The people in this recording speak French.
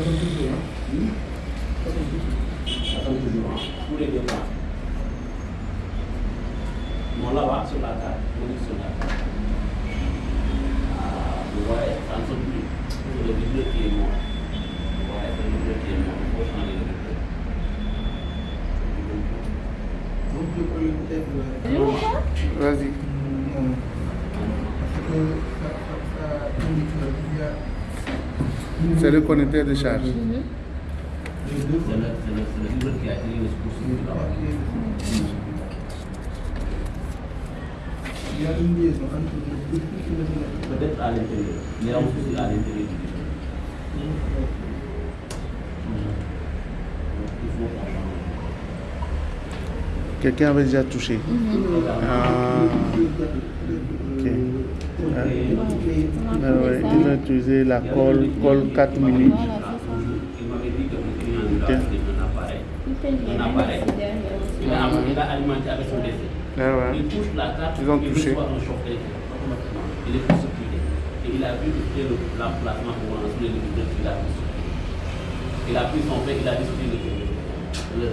Attends toujours, tous les deux sur la est sur la carte. Ah, Vas-y. ça, ça, ça. C'est le connecteur de charge. Il y a une liaison entre Peut-être à l'intérieur. Il y a un souci à l'intérieur. Quelqu'un avait déjà touché. Ah, ok. Ah, il utilisé la colle, colle 4 minutes. Un appareil. Il a, alimenté avec son décès. Ah. Il touche la carte, il. Il est. Et il a vu le- l'emplacement pour lancer le. Il a pris son fait, il a discuté le,